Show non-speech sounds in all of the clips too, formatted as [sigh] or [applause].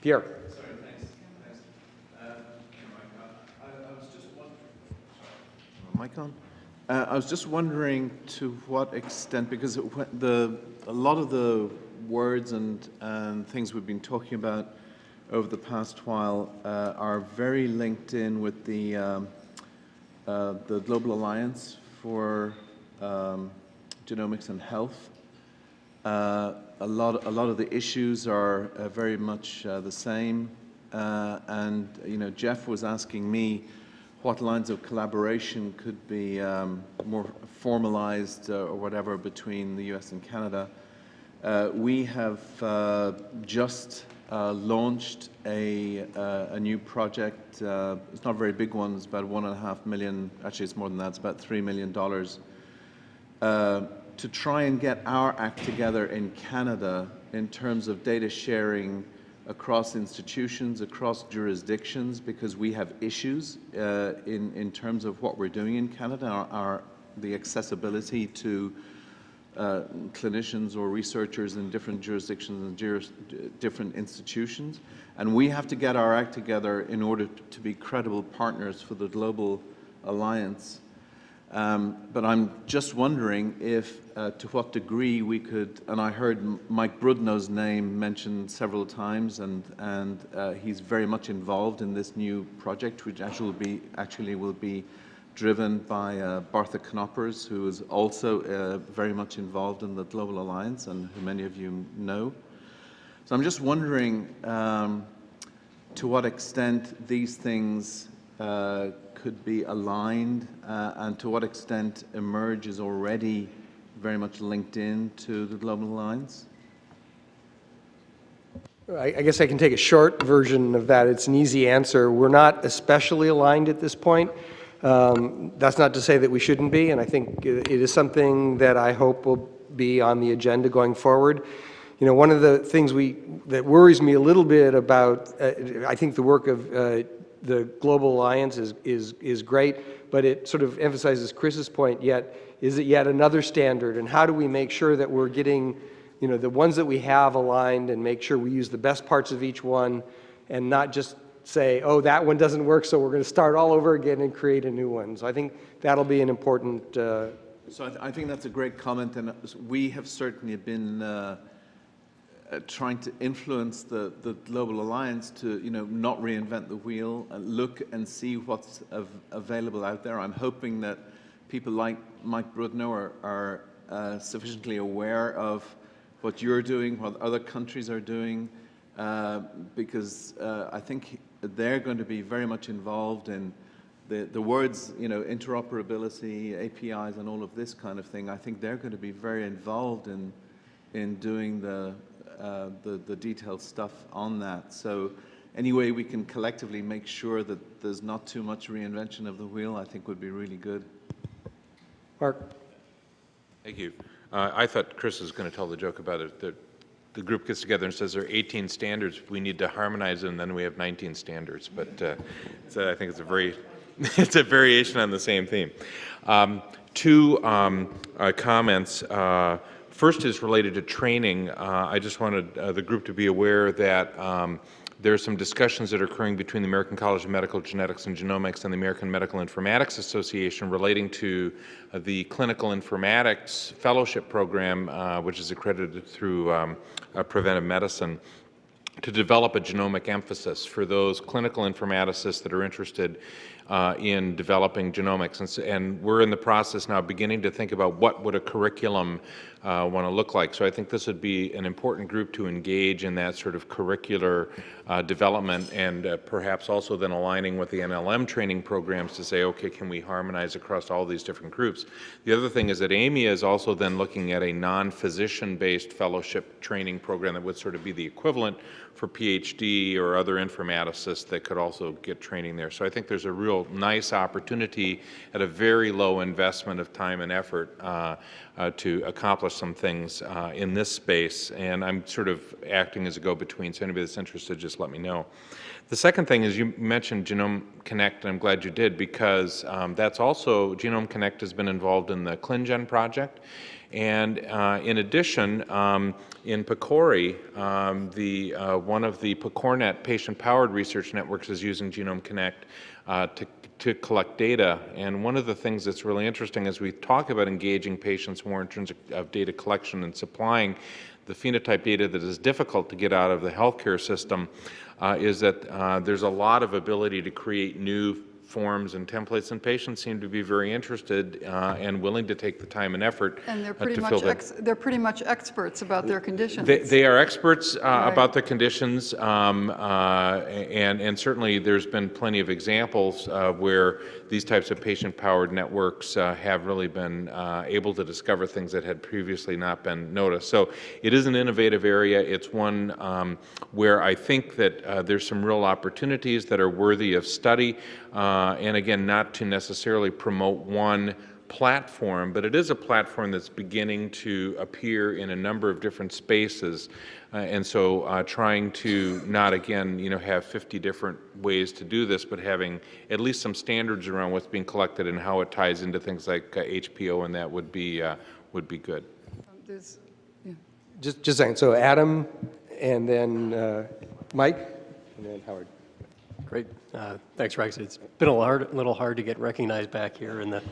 Pierre. Sorry, thanks. Thanks. Um, I, I was just wondering. Mic on? Uh, I was just wondering to what extent, because it, the, a lot of the words and, and things we've been talking about over the past while uh, are very linked in with the, um, uh, the Global Alliance for um, Genomics and Health. Uh, a lot, a lot of the issues are uh, very much uh, the same, uh, and you know, Jeff was asking me what lines of collaboration could be um, more formalized uh, or whatever between the U.S. and Canada. Uh, we have uh, just launched a, a new project. It's not a very big one. It's about one and a half million. Actually, it's more than that. It's about three million dollars to try and get our act together in Canada in terms of data sharing across institutions, across jurisdictions, because we have issues uh, in, in terms of what we're doing in Canada, our, our the accessibility to uh, clinicians or researchers in different jurisdictions and juris, different institutions. And we have to get our act together in order to be credible partners for the global alliance um, but I'm just wondering if, uh, to what degree we could, and I heard Mike Brudno's name mentioned several times, and, and uh, he's very much involved in this new project, which actually will be, actually will be driven by uh, Bartha Knoppers, who is also uh, very much involved in the Global Alliance, and who many of you know. So I'm just wondering um, to what extent these things uh, could be aligned uh, and to what extent eMERGE is already very much linked in to the Global Alliance? I guess I can take a short version of that. It's an easy answer. We're not especially aligned at this point. Um, That's not to say that we shouldn't be, and I think it it is something that I hope will be on the agenda going forward. You know, one of the things we, that worries me a little bit about, uh, I think the work of uh, the Global Alliance is, is, is great, but it sort of emphasizes Chris's point yet, is it yet another standard? And how do we make sure that we're getting, you know, the ones that we have aligned and make sure we use the best parts of each one and not just say, oh, that one doesn't work, so we're going to start all over again and create a new one. So I think that'll be an important uh, So I, th- I think that's a great comment, and we have certainly been uh, uh, trying to influence the, the global alliance to, you know, not reinvent the wheel, and look and see what's av- available out there. I'm hoping that people like Mike Brudno are, are uh, sufficiently aware of what you're doing, what other countries are doing, uh, because uh, I think they're going to be very much involved in the, the words, you know, interoperability, APIs, and all of this kind of thing. I think they're going to be very involved in in doing the uh, the, the detailed stuff on that. So any way we can collectively make sure that there's not too much reinvention of the wheel, I think would be really good. Mark. Thank you. Uh, I thought Chris was going to tell the joke about it, that the group gets together and says there are 18 standards, we need to harmonize them, and then we have 19 standards. But uh, so I think it's a very, [laughs] it's a variation on the same theme. Um, two um, uh, comments. First is related to training. Uh, I just wanted uh, the group to be aware that um, there are some discussions that are occurring between the American College of Medical Genetics and Genomics and the American Medical Informatics Association relating to uh, the Clinical Informatics Fellowship Program, uh, which is accredited through um, uh, Preventive Medicine to develop a genomic emphasis for those clinical informaticists that are interested uh, in developing genomics. And, and, we're in the process now beginning to think about what would a curriculum uh, want to look like. So I think this would be an important group to engage in that sort of curricular uh, development and uh, perhaps also then aligning with the NLM training programs to say, okay, can we harmonize across all these different groups? The other thing is that AMIA is also then looking at a non-physician based fellowship training program that would sort of be the equivalent for PhD or other informaticists that could also get training there. So I think there's a real nice opportunity at a very low investment of time and effort uh, uh, to accomplish some things uh, in this space. And I'm sort of acting as a go-between, so anybody that's interested, just let me know. The second thing is you mentioned Genome Connect, and I'm glad you did, because um, that's also, Genome Connect has been involved in the ClinGen project, And uh, in addition, um, in PCORI, um, the, uh, one of the PCORNet patient-powered research networks is using Genome Connect uh, to, to collect data. And one of the things that's really interesting as we talk about engaging patients more in terms of, of data collection and supplying the phenotype data that is difficult to get out of the healthcare system uh, is that uh, there's a lot of ability to create new forms and templates, and patients seem to be very interested uh, and willing to take the time and effort And they're uh, pretty to much, ex- they're pretty much experts about their conditions. They, they are experts uh, Right. about the conditions, um, uh, and, and certainly there's been plenty of examples uh, where these types of patient-powered networks uh, have really been uh, able to discover things that had previously not been noticed. So it is an innovative area. It's one um, where I think that uh, there's some real opportunities that are worthy of study, uh, and again, not to necessarily promote one platform, but it is a platform that's beginning to appear in a number of different spaces. Uh, and so uh, trying to not, again, you know, have 50 different ways to do this, but having at least some standards around what's being collected and how it ties into things like uh, HPO and that would be, uh, would be good. There's- yeah. Just, just a second, so Adam, and then uh, Mike, and then Howard. Great. Uh, Thanks, Rex. It's been a hard- little hard to get recognized back here in the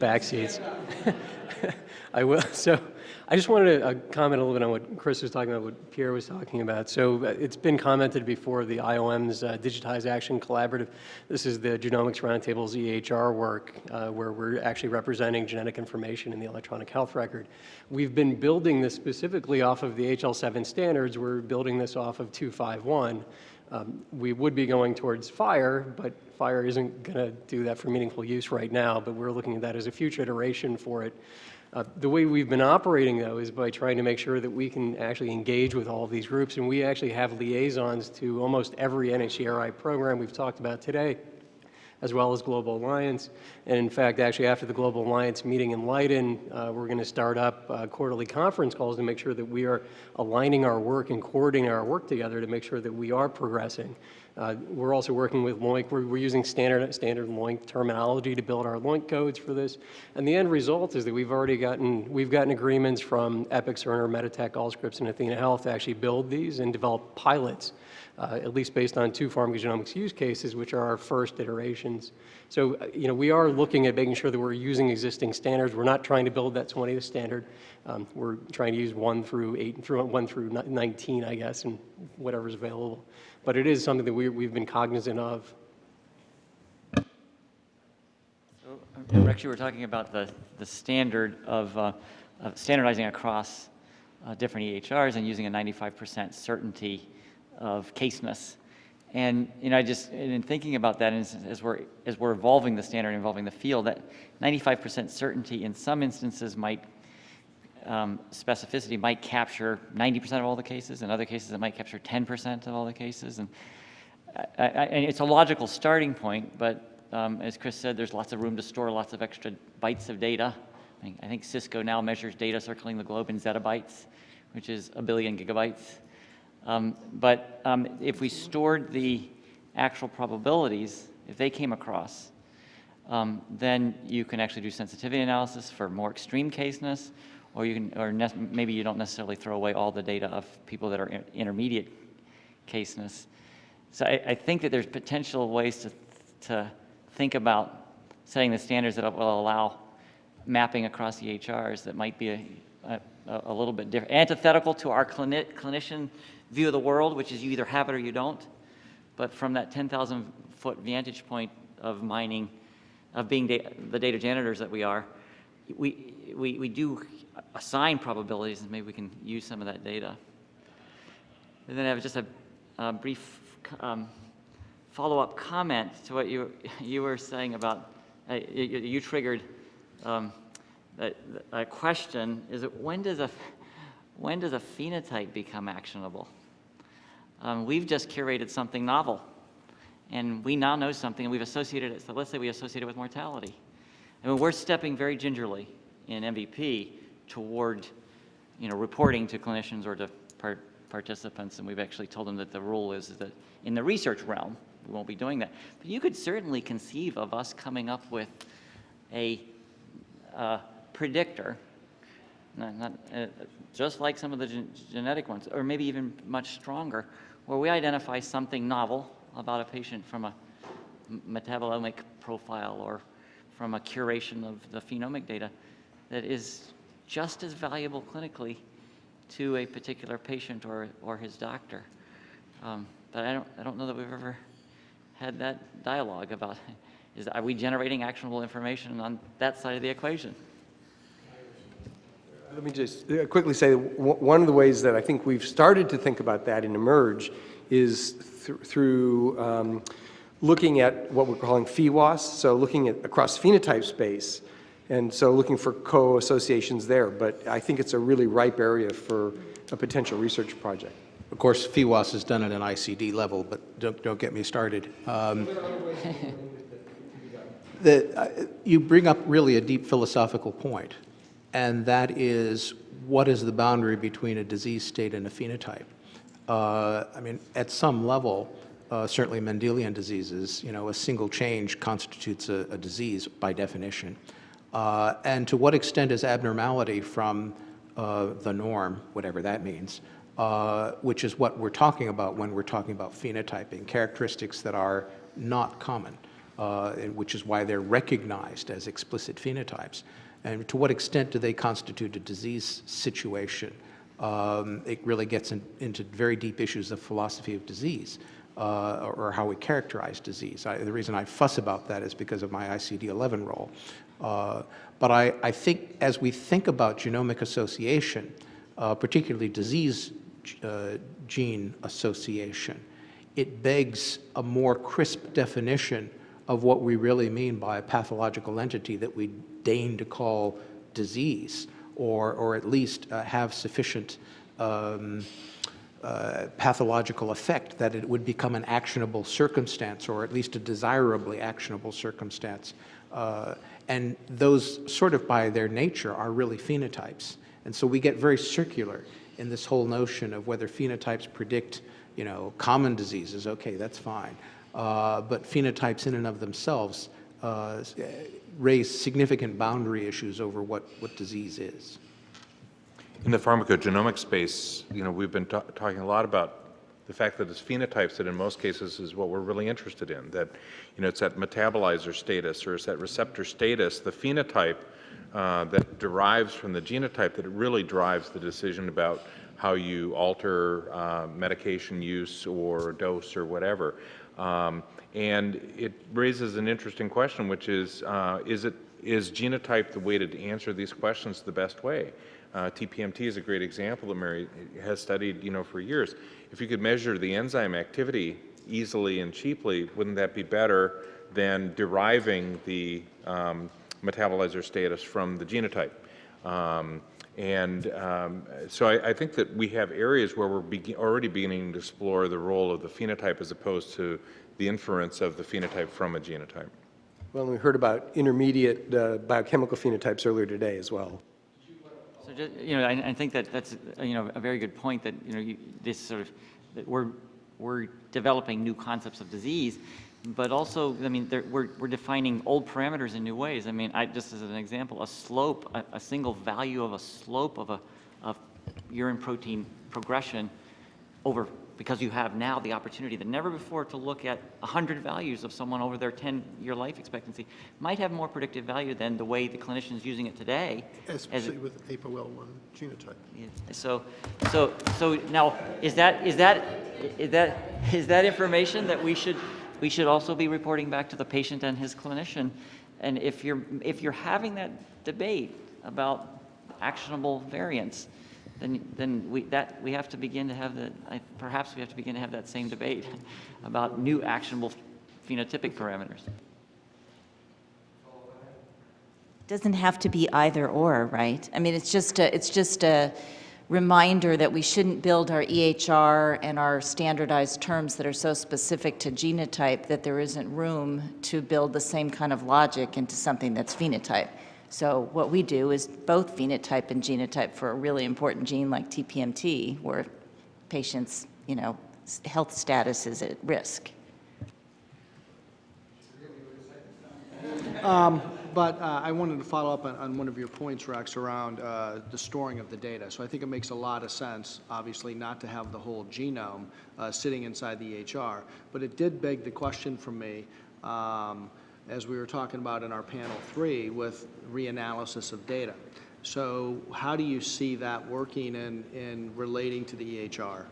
back seats. [laughs] I will, so I just wanted to uh, comment a little bit on what Chris was talking about, what Pierre was talking about. So uh, it's been commented before, the IOM's uh, DIGITizE Action Collaborative. This is the Genomics Roundtable's EHR work, uh, where we're actually representing genetic information in the electronic health record. We've been building this specifically off of the HL7 standards. We're building this off of 251. Um, We would be going towards FHIR, but FHIR isn't going to do that for meaningful use right now, but we're looking at that as a future iteration for it. Uh, The way we've been operating, though, is by trying to make sure that we can actually engage with all of these groups, and we actually have liaisons to almost every NHGRI program we've talked about today as well as Global Alliance. And in fact, actually, after the Global Alliance meeting in Leiden, uh, we're going to start up uh, quarterly conference calls to make sure that we are aligning our work and coordinating our work together to make sure that we are progressing. Uh, We're also working with LOINC. We're, we're using standard, standard LOINC terminology to build our LOINC codes for this. And the end result is that we've already gotten, we've gotten agreements from Epic, Cerner, Meditech, Allscripts, and Athena Health to actually build these and develop pilots at least based on two pharmacogenomics use cases, which are our first iterations. So, uh, you know, we are looking at making sure that we're using existing standards. We're not trying to build that 20th standard. Um, We're trying to use 1 through 8, through 1 through 19, I guess, and whatever's available. But it is something that we, we've been cognizant of. So, Rex, you were talking about the, the standard of, uh, of standardizing across uh, different EHRs and using a 95% certainty of caseness. And, you know, I just, in thinking about that, as, as we're, as we're evolving the standard, evolving the field, that 95% certainty in some instances might, um, specificity might capture 90% of all the cases, in other cases it might capture 10% of all the cases. And I, I, and it's a logical starting point, but um, as Chris said, there's lots of room to store lots of extra bytes of data. I think Cisco now measures data circling the globe in zettabytes, which is a billion gigabytes. Um, but um, if we stored the actual probabilities, if they came across, um, then you can actually do sensitivity analysis for more extreme caseness, or you can, or maybe you don't necessarily throw away all the data of people that are in- intermediate caseness. So I, I think that there's potential ways to, to think about setting the standards that will allow mapping across EHRs that might be a, a, a little bit different, antithetical to our clini- clinician view of the world, which is you either have it or you don't. But from that 10,000 foot vantage point of mining, of being da- the data janitors that we are, we, we, we do assign probabilities and maybe we can use some of that data. And then I have just a, a brief um, follow-up comment to what you, you were saying about, uh, you, you triggered um, a, a question, is it when does a, when does a phenotype become actionable? Um, we've just curated something novel, and we now know something, and we've associated it, so let's say we associate it with mortality. I mean, we're stepping very gingerly in MVP toward, you know, reporting to clinicians or to par participants, and we've actually told them that the rule is that in the research realm, we won't be doing that. But you could certainly conceive of us coming up with a uh, predictor not, not, uh, just like some of the gen- genetic ones, or maybe even much stronger, where we identify something novel about a patient from a metabolomic profile or from a curation of the phenomic data that is just as valuable clinically to a particular patient or, or his doctor. Um, But I don't, I don't know that we've ever had that dialogue about, is, are we generating actionable information on that side of the equation? Let me just uh, quickly say, one of the ways that I think we've started to think about that in eMERGE is thr- through um, looking at what we're calling PHEWAS, so looking at across phenotype space, and so looking for co-associations there. But I think it's a really ripe area for a potential research project. Of course, PheWAS is done at an ICD level, but don't, don't get me started. Um, the, uh, you bring up really a deep philosophical point, and that is what is the boundary between a disease state and a phenotype? Uh, I mean, at some level, uh, certainly Mendelian diseases, you know, a single change constitutes a, a disease by definition. Uh, and to what extent is abnormality from uh, the norm, whatever that means, uh, which is what we're talking about when we're talking about phenotyping, characteristics that are not common, uh, which is why they're recognized as explicit phenotypes. And to what extent do they constitute a disease situation? Um, it really gets in, into very deep issues of philosophy of disease uh, or, how we characterize disease. I, the reason I fuss about that is because of my ICD-11 role. Uh, but I, I think as we think about genomic association, uh, particularly disease uh, gene association, it begs a more crisp definition of what we really mean by a pathological entity that we deign to call disease, or, or at least uh, have sufficient um, uh, pathological effect that it would become an actionable circumstance, or at least a desirably actionable circumstance. Uh, and those sort of by their nature are really phenotypes. And so we get very circular in this whole notion of whether phenotypes predict, you know, common diseases, okay, that's fine. Uh, but phenotypes in and of themselves uh, raise significant boundary issues over what, what disease is. In the pharmacogenomic space, you know, we've been talking a lot about the fact that it's phenotypes that in most cases is what we're really interested in, that, you know, it's that metabolizer status or it's that receptor status, the phenotype uh, that derives from the genotype that it really drives the decision about how you alter uh, medication use or dose or whatever. Um, and it raises an interesting question, which is, uh, is it is genotype the way to answer these questions the best way? Uh, TPMT is a great example that Mary has studied, you know, for years. If you could measure the enzyme activity easily and cheaply, wouldn't that be better than deriving the um, metabolizer status from the genotype? Um, and um, so I, I, think that we have areas where we're begin already beginning to explore the role of the phenotype as opposed to the inference of the phenotype from a genotype. Well, we heard about intermediate uh, biochemical phenotypes earlier today as well. So just, you know, I, I think that that's, uh, you know, a very good point that, you know, you, this sort of, that we're, we're developing new concepts of disease, but also, I mean, there, we're, we're defining old parameters in new ways. I mean, I, just as an example, a slope, a, a single value of a slope of a, of urine protein progression over, because you have now the opportunity that never before to look at 100 values of someone over their 10-year life expectancy, might have more predictive value than the way the clinician's using it today. it- Especially with APOL1 genotype. yeah, So, so, so now, is that, is that, is that, is that information that we should, we should also be reporting back to the patient and his clinician? And if you're, if you're having that debate about actionable variants, then, then we, that, we have to begin to have the, I- perhaps we have to begin to have that same debate [laughs] about new actionable phenotypic parameters. Doesn't have to be either or, right? I mean, it's just a, it's just a reminder that we shouldn't build our EHR and our standardized terms that are so specific to genotype that there isn't room to build the same kind of logic into something that's phenotype. So what we do is both phenotype and genotype for a really important gene like TPMT, where patients, you know, health status is at risk. Um, but uh, I wanted to follow up on, on one of your points, Rex, around uh, the storing of the data. So I think it makes a lot of sense, obviously, not to have the whole genome uh, sitting inside the EHR. But it did beg the question for me, um, as we were talking about in our panel three, with reanalysis of data. So how do you see that working in, in relating to the EHR?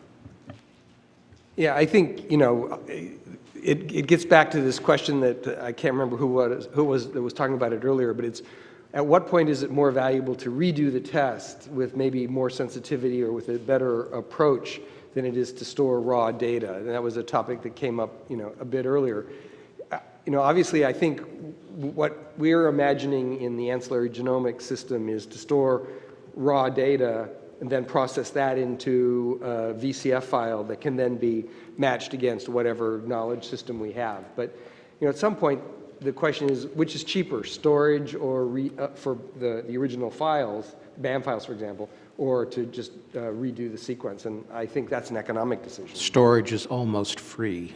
Yeah, I think, you know, it, it gets back to this question that I can't remember who was, who was, that was talking about it earlier, but it's, at what point is it more valuable to redo the test with maybe more sensitivity or with a better approach than it is to store raw data? And that was a topic that came up, you know, a bit earlier. Uh, You know, obviously, I think what we're imagining in the ancillary genomic system is to store raw data and then process that into a VCF file that can then be matched against whatever knowledge system we have. But, you know, at some point, the question is, which is cheaper, storage or re, uh, for the, the original files, BAM files, for example, or to just uh, redo the sequence? And I think that's an economic decision. Storage is almost free.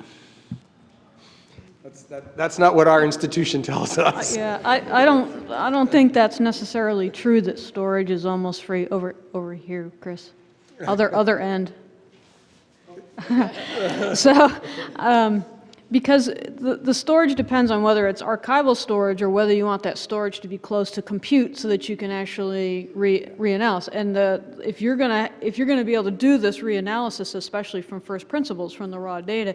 That's, that, that's not what our institution tells us. Yeah, I, I don't, I don't think that's necessarily true that storage is almost free over, over here, Chris. Other, [laughs] other end. [laughs] So, um, because the, the storage depends on whether it's archival storage or whether you want that storage to be close to compute so that you can actually re, reanalyze. And the, if you're gonna, if you're gonna be able to do this reanalysis, especially from first principles, from the raw data,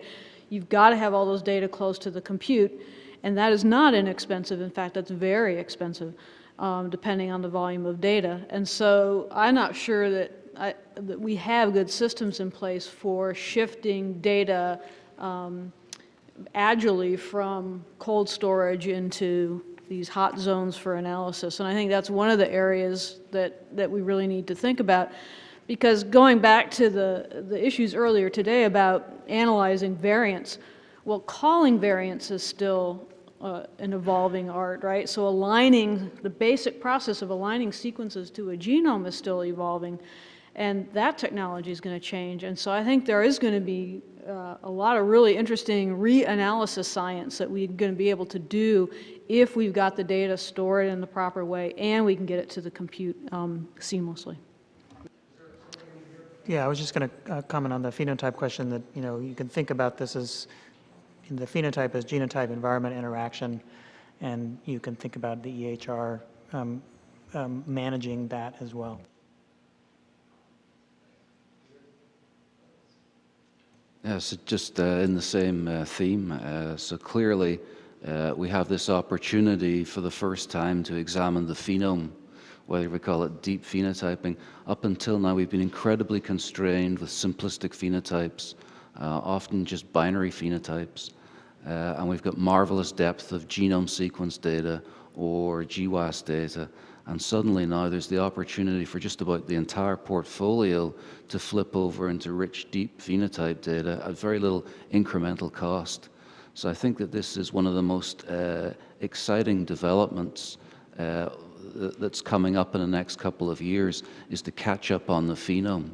you've got to have all those data close to the compute, and that is not inexpensive. In fact, that's very expensive, um, depending on the volume of data. And so I'm not sure that, I, that we have good systems in place for shifting data um, agilely from cold storage into these hot zones for analysis. And I think that's one of the areas that, that we really need to think about. Because going back to the, the issues earlier today about analyzing variants, well, calling variants is still uh, an evolving art, right? So aligning, the basic process of aligning sequences to a genome is still evolving, and that technology is going to change. And so I think there is going to be uh, a lot of really interesting reanalysis science that we're going to be able to do if we've got the data stored in the proper way and we can get it to the compute um, seamlessly. Yeah, I was just going to uh, comment on the phenotype question that, you know, you can think about this as, the phenotype as genotype environment interaction, and you can think about the EHR um, um, managing that as well. Yeah, so just uh, in the same uh, theme, uh, so clearly uh, we have this opportunity for the first time to examine the phenome, whether we call it deep phenotyping. Up until now, we've been incredibly constrained with simplistic phenotypes, uh, often just binary phenotypes. Uh, and we've got marvelous depth of genome sequence data or GWAS data. And suddenly now there's the opportunity for just about the entire portfolio to flip over into rich, deep phenotype data at very little incremental cost. So I think that this is one of the most uh, exciting developments uh, that's coming up in the next couple of years is to catch up on the phenome.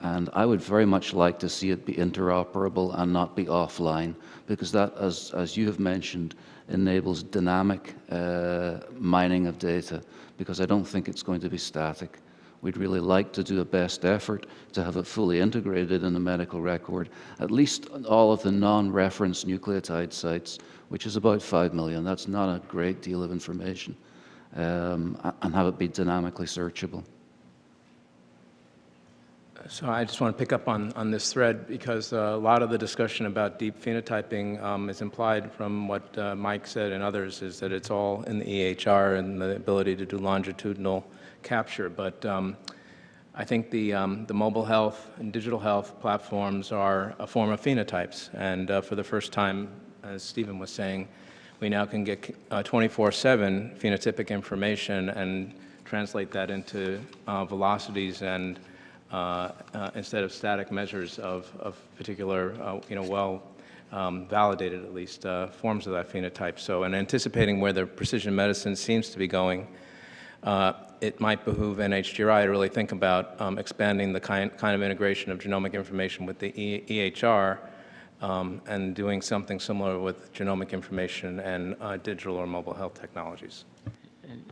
And I would very much like to see it be interoperable and not be offline, because that, as, as you have mentioned, enables dynamic uh, mining of data, because I don't think it's going to be static. We'd really like to do a best effort to have it fully integrated in the medical record, at least all of the non-reference nucleotide sites, which is about 5 million. That's not a great deal of information, um, and have it be dynamically searchable. So I just want to pick up on, on this thread because uh, a lot of the discussion about deep phenotyping um, is implied from what uh, Mike said and others is that it's all in the EHR and the ability to do longitudinal capture. But um, I think the, um, the mobile health and digital health platforms are a form of phenotypes. And uh, for the first time, as Stephen was saying, we now can get 24-7 phenotypic information and translate that into uh, velocities and uh, uh, instead of static measures of, of particular, uh, you know, well um, validated at least uh, forms of that phenotype. So in anticipating where the precision medicine seems to be going, uh, it might behoove NHGRI to really think about um, expanding the kind, kind of integration of genomic information with the e EHR um, and doing something similar with genomic information and uh, digital or mobile health technologies. And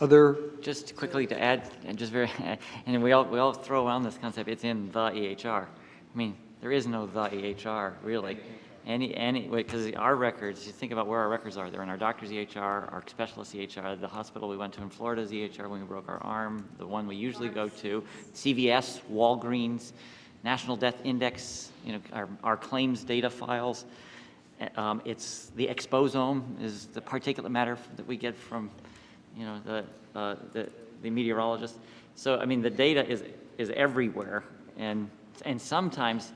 Other, Just quickly to add, and just very, [laughs] and we all, we all throw around this concept, it's in the EHR. I mean, there is no the EHR, really. Any, any, because our records, you think about where our records are, they're in our doctor's EHR, our specialist EHR, the hospital we went to in Florida's EHR when we broke our arm, the one we usually go to, CVS, Walgreens, National Death Index, you know, our, our claims data files. Um, it's, the exposome is the particulate matter that we get from, you know, the, uh, the, the meteorologist. So, I mean, the data is, is everywhere and, and sometimes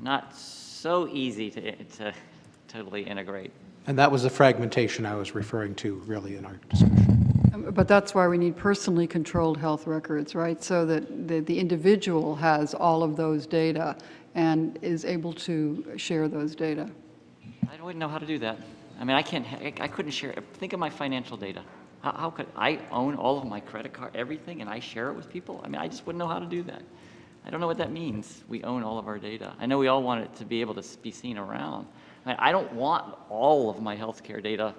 not so easy to, to totally integrate. And that was the fragmentation I was referring to really in our discussion. But that's why we need personally controlled health records, right? So that the, the individual has all of those data and is able to share those data. I wouldn't even know how to do that. I mean, I can't, I couldn't share, think of my financial data. How, how could, I own all of my credit card, everything, and I share it with people? I mean, I just wouldn't know how to do that. I don't know what that means. We own all of our data. I know we all want it to be able to be seen around. I, I don't want all of my healthcare data.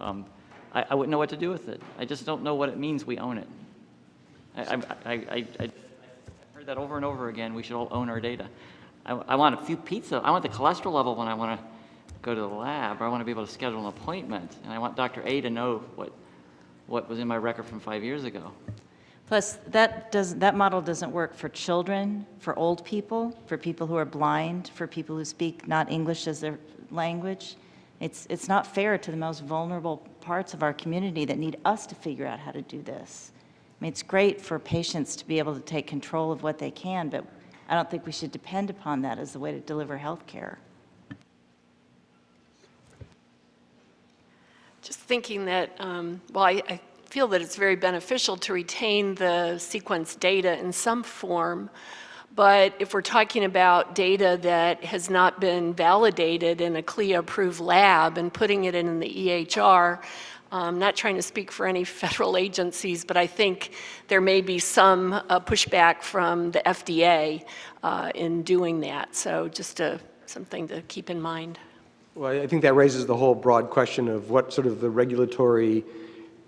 Um, I, I wouldn't know what to do with it. I just don't know what it means we own it. I, I, I, I, heard that over and over again. We should all own our data. I, I want a few pizza. I want the cholesterol level when I want to go to the lab, or I want to be able to schedule an appointment, and I want Dr. A to know what, what was in my record from five years ago. Plus, that does, that model doesn't work for children, for old people, for people who are blind, for people who speak not English as their language. It's, it's not fair to the most vulnerable parts of our community that need us to figure out how to do this. I mean, it's great for patients to be able to take control of what they can, but I don't think we should depend upon that as the way to deliver health care. Just thinking that, um, well, I, I feel that it's very beneficial to retain the sequence data in some form, but if we're talking about data that has not been validated in a CLIA-approved lab and putting it in the EHR, I'm not trying to speak for any [laughs] federal agencies, but I think there may be some uh, pushback from the FDA uh, in doing that. So just a, something to keep in mind. well, I think that raises the whole broad question of what sort of the regulatory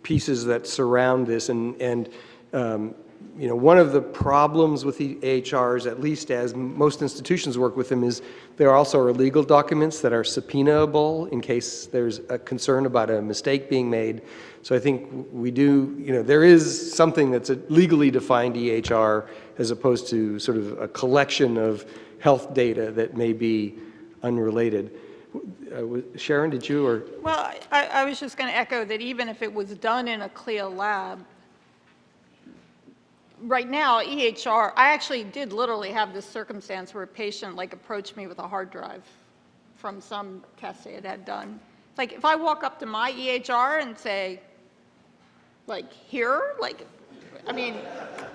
pieces that surround this. And, and um, you know, one of the problems with the AHRs, at least as most institutions work with them, is there also are legal documents that are subpoenaable in case there's a concern about a mistake being made. So I think we do, you know, there is something that's a legally defined EHR as opposed to sort of a collection of health data that may be unrelated. Uh, Sharon, did you, or? Well, I, I was just going to echo that even if it was done in a CLIA lab, right now, EHR, I actually did literally have this circumstance where a patient like approached me with a hard drive from some test they had done. It's like, if I walk up to my EHR and say, like, here, like, I mean,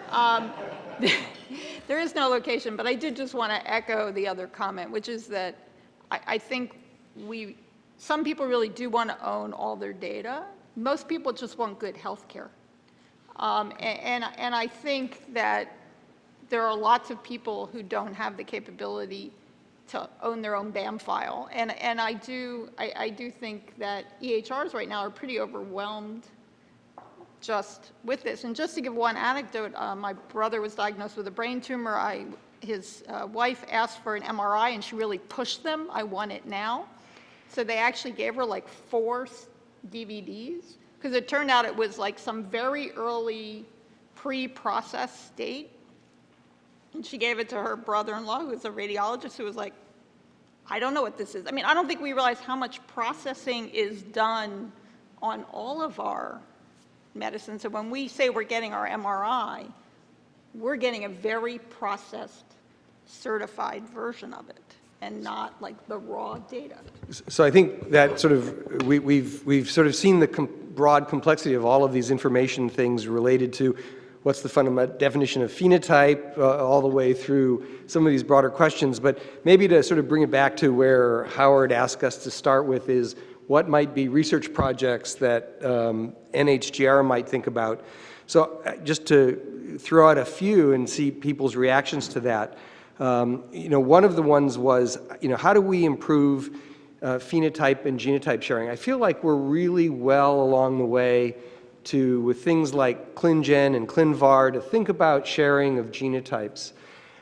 um, [laughs] there is no location, but I did just want to echo the other comment, which is that I, I think we, some people really do want to own all their data. Most people just want good health care. Um, a- and, and I think that there are lots of people who don't have the capability to own their own BAM file. And, and I do, I, I do think that EHRs right now are pretty overwhelmed just with this. And just to give one anecdote, uh, my brother was diagnosed with a brain tumor. I, his uh, wife asked for an MRI and she really pushed them. I want it now. So they actually gave her like four DVDs because it turned out it was like some very early pre-processed state. And she gave it to her brother-in-law, who was a radiologist, who was like, I don't know what this is. I mean, I don't think we realize how much processing is done on all of our medicines. So when we say we're getting our MRI, we're getting a very processed, certified version of it, and not like the raw data. So I think that sort of, we, we've, we've sort of seen the broad complexity of all of these information things related to what's the fundamental definition of phenotype, uh, all the way through some of these broader questions. But maybe to sort of bring it back to where Howard asked us to start with is what might be research projects that um, NHGR might think about. So uh, just to throw out a few and see people's reactions to that. Um, You know, one of the ones was, you know, how do we improve uh, phenotype and genotype sharing? I feel like we're really well along the way to, with things like ClinGen and ClinVar, to think about sharing of genotypes.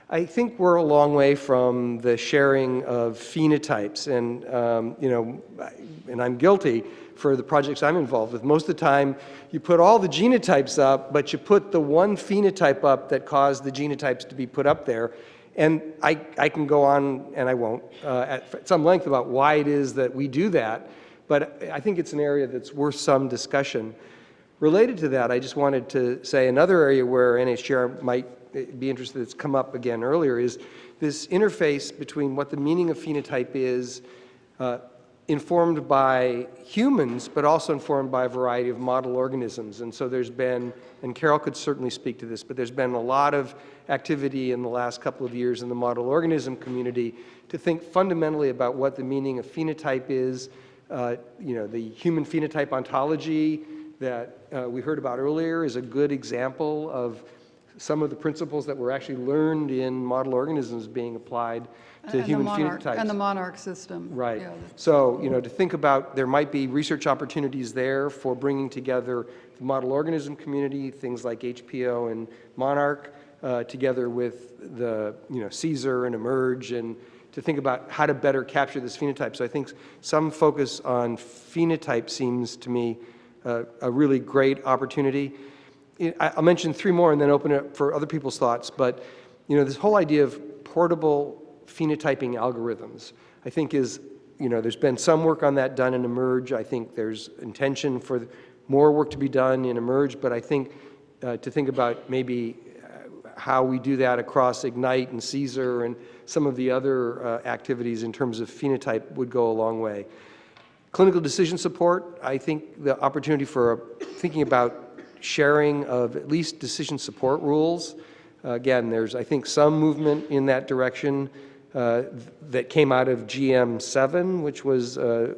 I think we're a long way from the sharing of phenotypes, and um, you know, and I'm guilty for the projects I'm involved with. Most of the time, you put all the genotypes up, but you put the one phenotype up that caused the genotypes to be put up there. And I, I can go on, and I won't, uh, at some length about why it is that we do that, but I think it's an area that's worth some discussion. Related to that, I just wanted to say another area where NHGR might be interested, that's come up again earlier, is this interface between what the meaning of phenotype is, uh, informed by humans, but also informed by a variety of model organisms. And so there's been, and Carol could certainly speak to this, but there's been a lot of activity in the last couple of years in the model organism community to think fundamentally about what the meaning of phenotype is, uh, you know, the human phenotype ontology that uh, we heard about earlier is a good example of some of the principles that were actually learned in model organisms being applied to And human monarch- phenotypes. And the monarch system. Right. Yeah, So, you know, to think about, there might be research opportunities there for bringing together the model organism community, things like HPO and Monarch, uh, together with the, you know, CSER and eMERGE, and to think about how to better capture this phenotype. So I think some focus on phenotype seems to me uh, a really great opportunity. I'll mention three more and then open it up for other people's thoughts, but, you know, this whole idea of portable phenotyping algorithms, I think is, you know, there's been some work on that done in eMERGE. I think there's intention for more work to be done in eMERGE, but I think uh, to think about maybe how we do that across Ignite and CSER and some of the other uh, activities in terms of phenotype would go a long way. Clinical decision support, I think the opportunity for uh, thinking about sharing of at least decision support rules. Uh, Again, there's, I think, some movement in that direction uh, that came out of GM7, which was uh,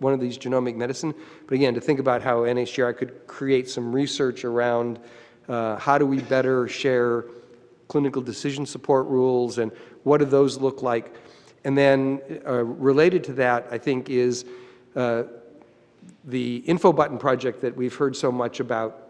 one of these genomic medicine. But again, to think about how NHGRI could create some research around uh, how do we better share clinical decision support rules and what do those look like. And then uh, related to that, I think, is uh, the info button project that we've heard so much about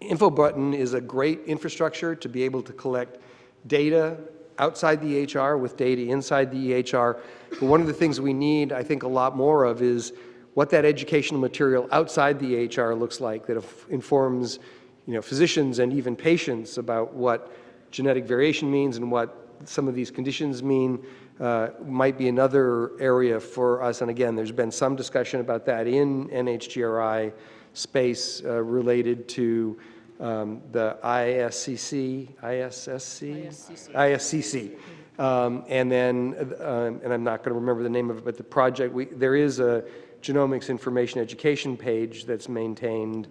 Info button is a great infrastructure to be able to collect data outside the EHR with data inside the EHR. But one of the things we need, I think, a lot more of is what that educational material outside the EHR looks like that informs you know, physicians and even patients about what genetic variation means and what some of these conditions mean uh, might be another area for us. And again, there's been some discussion about that in NHGRI space uh, related to um, the ISCC, ISSC? ISCC. Um, and then, uh, and I'm not going to remember the name of it, but the project, we, there is a genomics information education page that's maintained.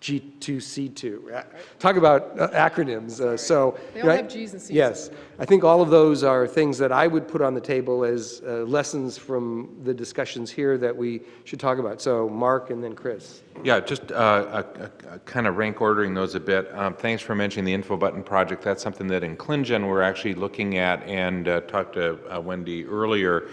G2C2. Uh, Talk about uh, acronyms. Uh, so They all right? have Gs and Cs Yes, I think all of those are things that I would put on the table as uh, lessons from the discussions here that we should talk about. So Mark and then Chris. Yeah, just uh, a, a, a kind of rank ordering those a bit. Um, thanks for mentioning the info button project. That's something that in ClinGen we're actually looking at and uh, talked to uh, Wendy earlier.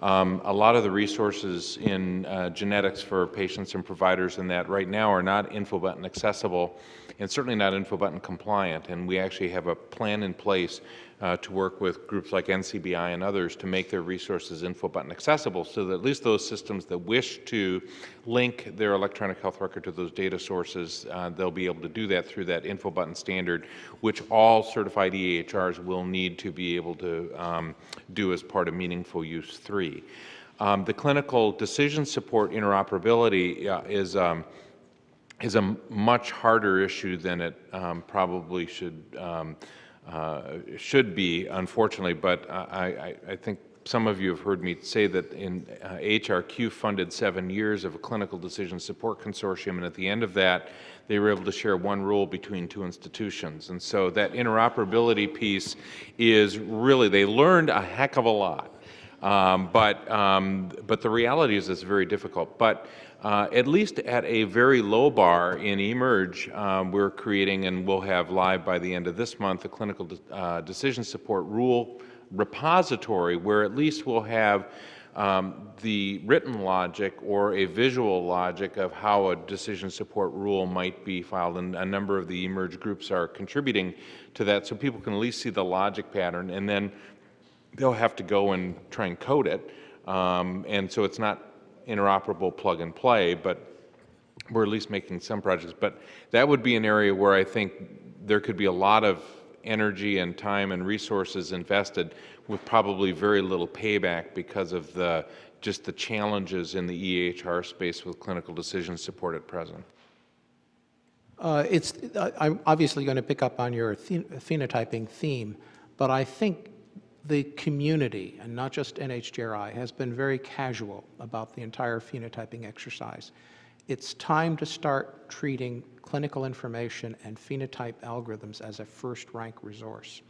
Um, a lot of the resources in uh, genetics for patients and providers in that right now are not InfoButton accessible and certainly not InfoButton compliant. And we actually have a plan in place uh, to work with groups like NCBI and others to make their resources info button accessible so that at least those systems that wish to link their electronic health record to those data sources, uh, they'll be able to do that through that info button standard, which all certified EHRs will need to be able to um, do as part of Meaningful Use 3. Um, the clinical decision support interoperability uh, is um, is a much harder issue than it um, probably should um, uh, should be, unfortunately. But I, I, I, think some of you have heard me say that in uh, HRQ funded seven years of a clinical decision support consortium, and at the end of that, they were able to share one rule between two institutions. And so that interoperability piece is really, they learned a heck of a lot. Um, but, um, but the reality is it's very difficult. But uh, at least at a very low bar in eMERGE, um, we're creating and we'll have live by the end of this month a clinical de uh, decision support rule repository where at least we'll have um, the written logic or a visual logic of how a decision support rule might be filed. And a number of the eMERGE groups are contributing to that so people can at least see the logic pattern and then they'll have to go and try and code it. Um, and so it's not interoperable plug and play, but we're at least making some projects. But that would be an area where I think there could be a lot of energy and time and resources invested with probably very little payback because of the just the challenges in the EHR space with clinical decision support at present. Uh, It's, I'm obviously going to pick up on your phen- phenotyping theme, but I think the community, and not just NHGRI, has been very casual about the entire phenotyping exercise. It's time to start treating clinical information and phenotype algorithms as a first-rank resource.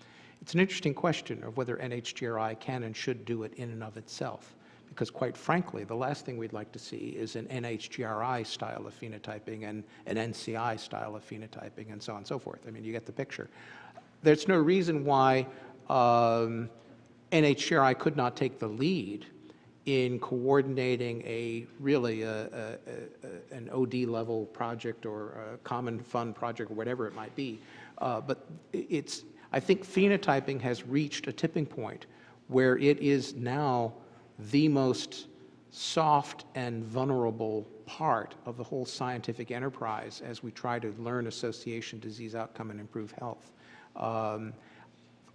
It's an interesting question of whether NHGRI can and should do it in and of itself, because quite frankly, the last thing we'd like to see is an NHGRI style of phenotyping and an NCI style of phenotyping and so on and so forth. I mean, you get the picture. There's no reason why um, NHGRI could not take the lead in coordinating a really a, a, a, an OD level project or a common fund project or whatever it might be. Uh, but it's, I think phenotyping has reached a tipping point where it is now the most soft and vulnerable part of the whole scientific enterprise as we try to learn association, disease outcome, and improve health. Um,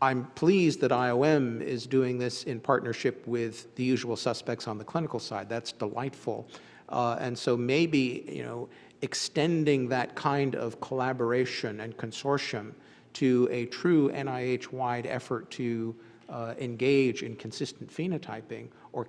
I'm pleased that IOM is doing this in partnership with the usual suspects on the clinical side. That's delightful. Uh, and so maybe, you know, extending that kind of collaboration and consortium to a true NIH-wide effort to uh, engage in consistent phenotyping or